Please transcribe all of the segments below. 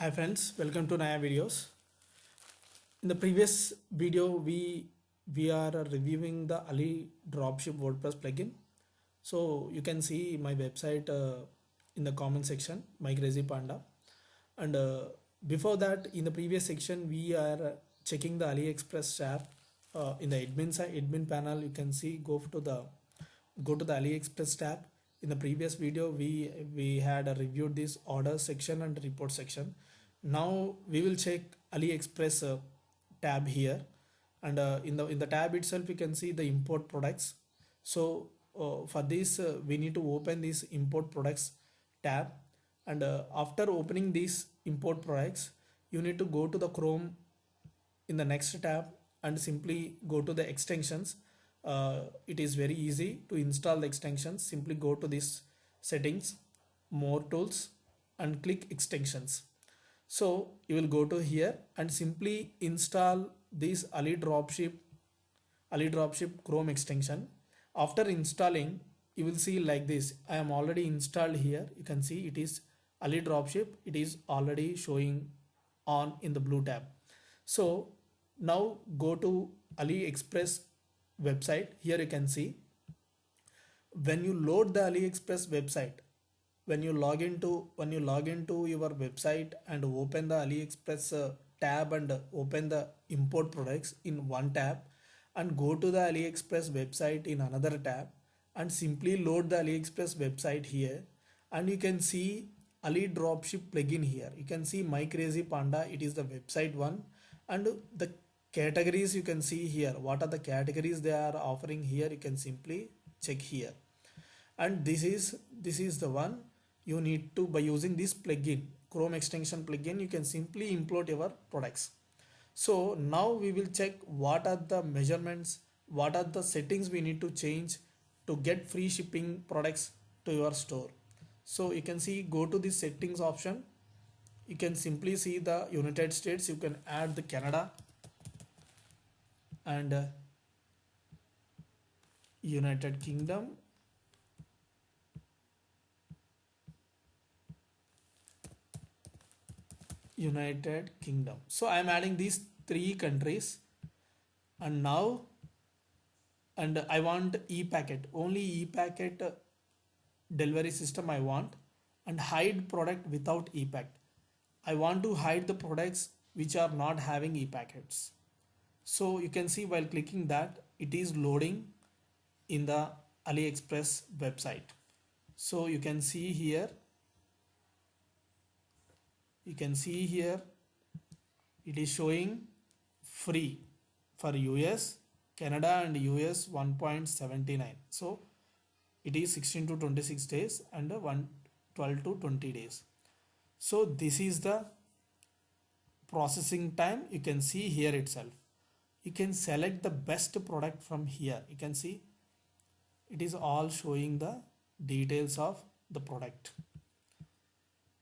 Hi friends, welcome to Naya videos. In the previous video, we we are reviewing the Ali Dropship WordPress plugin. So you can see my website uh, in the comment section, my crazy panda. And uh, before that, in the previous section, we are checking the AliExpress tab. Uh, in the admin side, admin panel, you can see go to the go to the AliExpress tab. In the previous video, we we had reviewed this order section and report section. Now we will check AliExpress uh, tab here, and uh, in the in the tab itself, you can see the import products. So uh, for this, uh, we need to open this import products tab, and uh, after opening these import products, you need to go to the Chrome in the next tab and simply go to the extensions uh, it is very easy to install the extensions. Simply go to this settings more tools and click extensions. So you will go to here and simply install this ali dropship ali dropship chrome extension. After installing you will see like this. I am already installed here. You can see it is ali dropship. It is already showing on in the blue tab. So now go to aliexpress website. Here you can see when you load the aliexpress website when you log into when you log into your website and open the aliexpress uh, tab and open the import products in one tab and go to the aliexpress website in another tab and simply load the aliexpress website here and you can see ali dropship plugin here. You can see my crazy panda it is the website one and the categories you can see here. What are the categories they are offering here? You can simply check here. And this is this is the one you need to by using this plugin chrome extension plugin you can simply import your products. So now we will check what are the measurements what are the settings we need to change to get free shipping products to your store. So you can see go to the settings option. You can simply see the united states. You can add the canada and uh, united kingdom United Kingdom. So I am adding these three countries and now and I want e-packet only e-packet uh, delivery system I want and hide product without e-packet. I want to hide the products which are not having e-packets. So you can see while clicking that it is loading in the AliExpress website. So you can see here. You can see here. It is showing free for US Canada and US 1.79 so it is 16 to 26 days and 1 12 to 20 days. So this is the processing time. You can see here itself you can select the best product from here. You can see it is all showing the details of the product.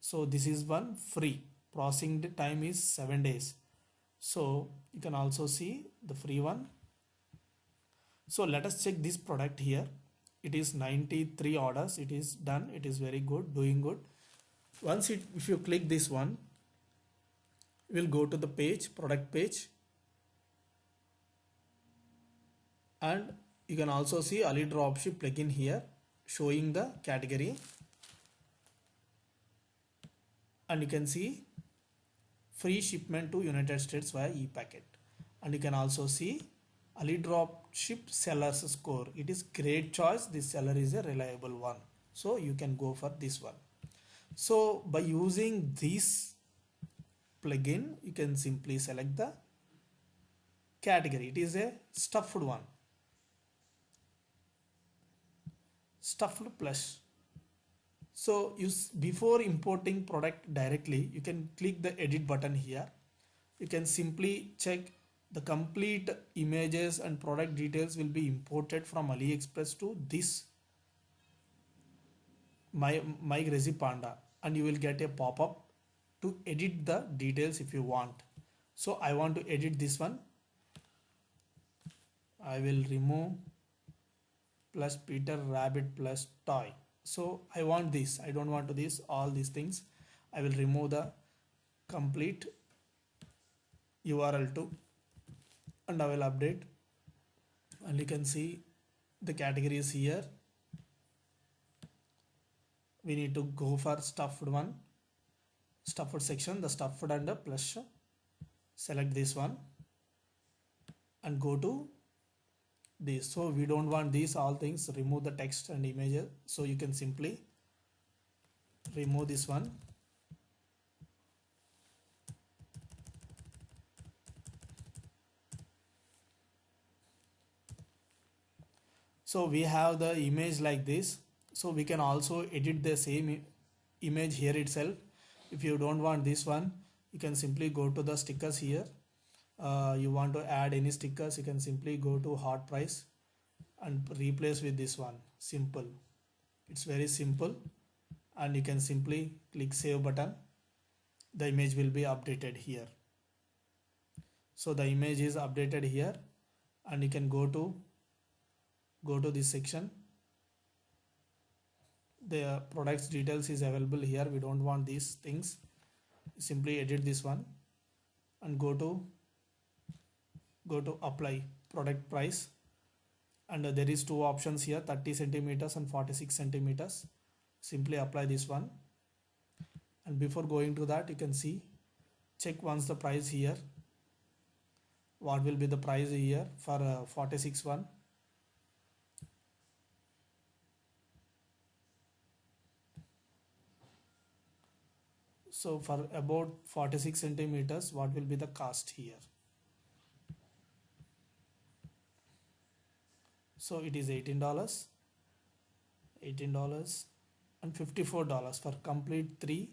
So this is one free. Processing time is seven days. So you can also see the free one. So let us check this product here. It is 93 orders. It is done. It is very good. Doing good. Once it if you click this one we'll go to the page product page and you can also see Ali Dropship plugin here showing the category. And you can see free shipment to United States via e-packet. And you can also see Ali Dropship seller's score. It is great choice. This seller is a reliable one. So you can go for this one. So by using this plugin you can simply select the category. It is a stuffed one stuffed plus so you before importing product directly you can click the edit button here. You can simply check the complete images and product details will be imported from aliexpress to this my my crazy panda and you will get a pop-up to edit the details if you want. So i want to edit this one. I will remove plus peter rabbit plus toy. So I want this. I don't want to this all these things. I will remove the complete url to and i will update. And you can see the categories here. We need to go for stuffed one. Stuffed section the stuffed the plus select this one and go to this. So we don't want these all things. Remove the text and images so you can simply remove this one. So we have the image like this. So we can also edit the same image here itself. If you don't want this one you can simply go to the stickers here uh, you want to add any stickers you can simply go to hot price and replace with this one. Simple. It's very simple and you can simply click save button. The image will be updated here. So the image is updated here and you can go to go to this section. The products details is available here. We don't want these things. Simply edit this one and go to go to apply product price. And there is two options here 30 centimeters and 46 centimeters. Simply apply this one. And before going to that you can see check once the price here. What will be the price here for uh, 46 one? So for about 46 centimeters what will be the cost here so it is $18 $18 and $54 for complete three.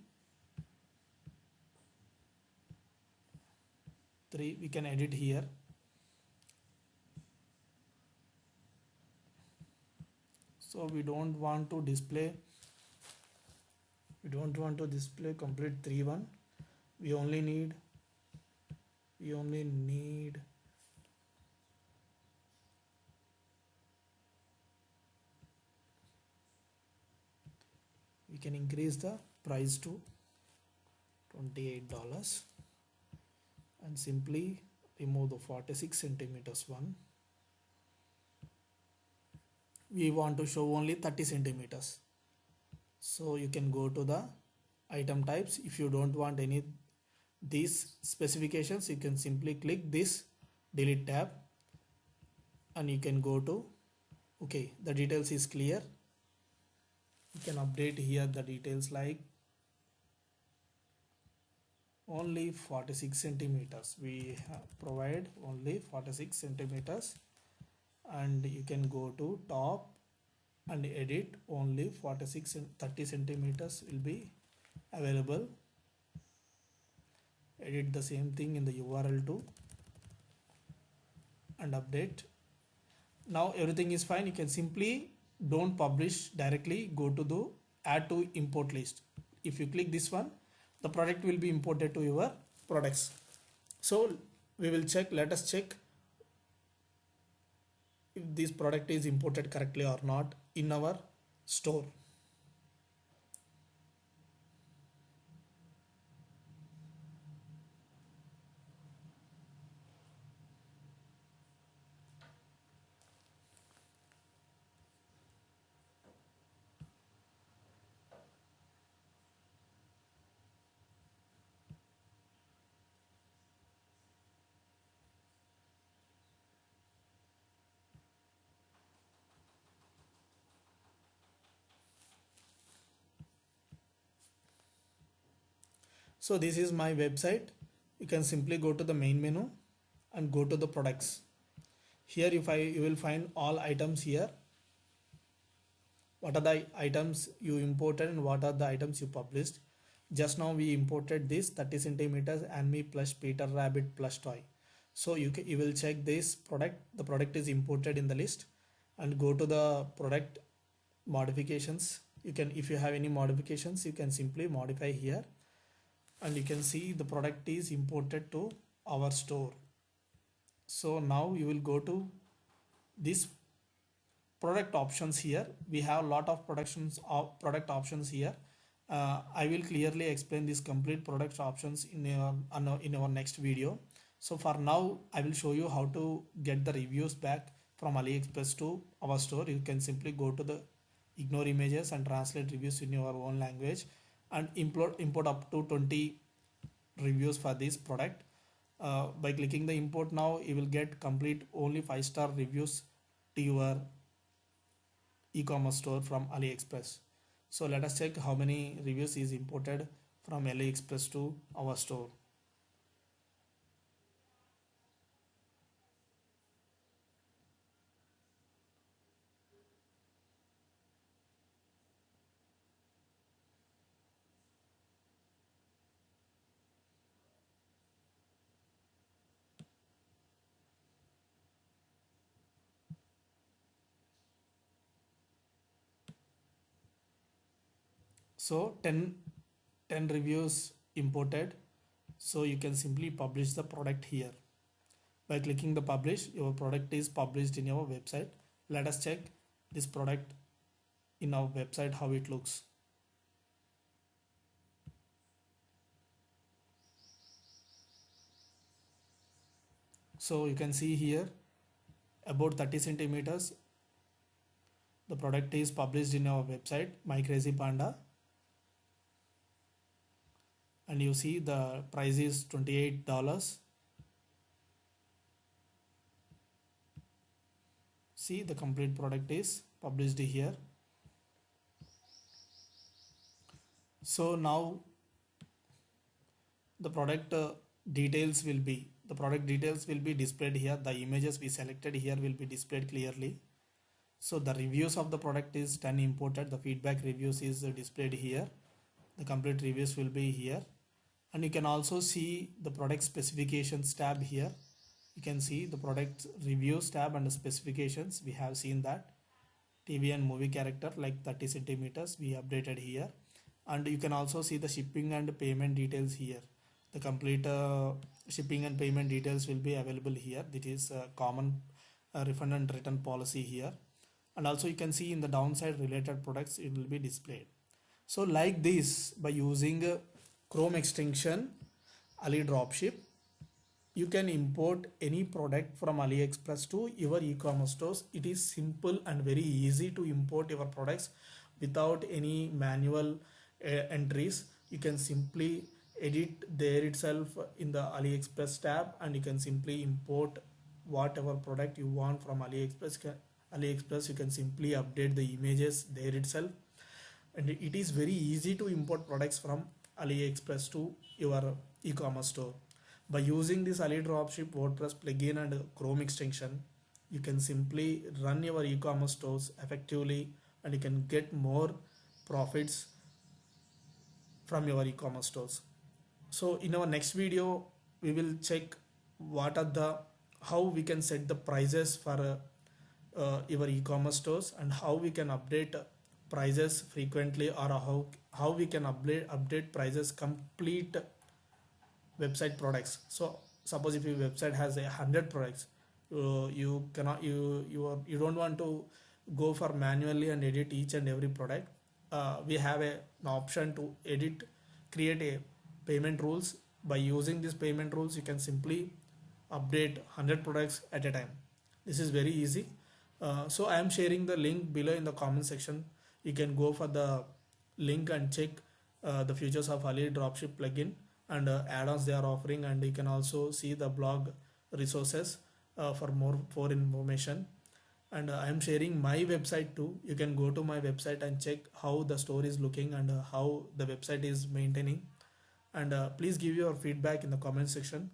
Three we can edit here. So we don't want to display we don't want to display complete 3 1 we only need we only need can increase the price to $28 and simply remove the 46 centimeters one. We want to show only 30 centimeters. So you can go to the item types. If you don't want any these specifications you can simply click this delete tab. And you can go to okay the details is clear you can update here the details like only 46 centimeters. We provide only 46 centimeters and you can go to top and edit only 46 and 30 centimeters will be available. Edit the same thing in the url too and update. Now everything is fine. You can simply don't publish directly go to the add to import list. If you click this one the product will be imported to your products. So we will check let us check if this product is imported correctly or not in our store so this is my website. You can simply go to the main menu and go to the products. Here if I you will find all items here. What are the items you imported and what are the items you published? Just now we imported this 30 centimeters and me plus peter rabbit plus toy. So you can, you will check this product. The product is imported in the list. And go to the product modifications. You can if you have any modifications you can simply modify here and you can see the product is imported to our store so now you will go to this product options here we have a lot of productions of product options here uh, I will clearly explain these complete product options in our, in our next video. So for now, I will show you how to get the reviews back from AliExpress to our store. You can simply go to the ignore images and translate reviews in your own language and import, import up to 20 reviews for this product. Uh, by clicking the import now, you will get complete only 5 star reviews to your e-commerce store from AliExpress. So let us check how many reviews is imported from AliExpress to our store. So 10 10 reviews imported. So you can simply publish the product here. By clicking the publish your product is published in your website. Let us check this product in our website how it looks. So you can see here about 30 centimeters the product is published in our website my crazy panda and you see the price is $28 see the complete product is published here. So now the product uh, details will be the product details will be displayed here. The images we selected here will be displayed clearly. So the reviews of the product is 10 imported. The feedback reviews is displayed here. The complete reviews will be here and you can also see the product specifications tab here. You can see the product reviews tab and the specifications. We have seen that. TV and movie character like 30 centimeters we updated here. And you can also see the shipping and payment details here. The complete uh, shipping and payment details will be available here. This is a common uh, refund and return policy here. And also you can see in the downside related products it will be displayed. So like this by using uh, Chrome extension Ali Dropship. You can import any product from AliExpress to your e-commerce stores. It is simple and very easy to import your products without any manual uh, entries. You can simply edit there itself in the AliExpress tab and you can simply import whatever product you want from AliExpress. AliExpress you can simply update the images there itself. And it is very easy to import products from AliExpress to your e-commerce store. By using this Ali Dropship WordPress plugin and Chrome extension, you can simply run your e-commerce stores effectively and you can get more profits from your e-commerce stores. So in our next video, we will check what are the how we can set the prices for uh, uh, your e-commerce stores and how we can update prices frequently or how how we can update update prices complete website products. So suppose if your website has a hundred products uh, you cannot you you are you don't want to go for manually and edit each and every product uh, we have a, an option to edit create a payment rules. By using these payment rules you can simply update 100 products at a time. This is very easy. Uh, so i am sharing the link below in the comment section. You can go for the link and check uh, the features of Ali dropship plugin and uh, add-ons they are offering. And you can also see the blog resources uh, for more for information. And uh, I am sharing my website too. You can go to my website and check how the store is looking and uh, how the website is maintaining. And uh, please give your feedback in the comment section.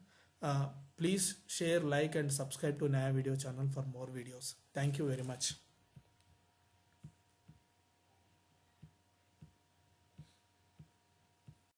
Please share like and subscribe to Naya video channel for more videos. Thank you very much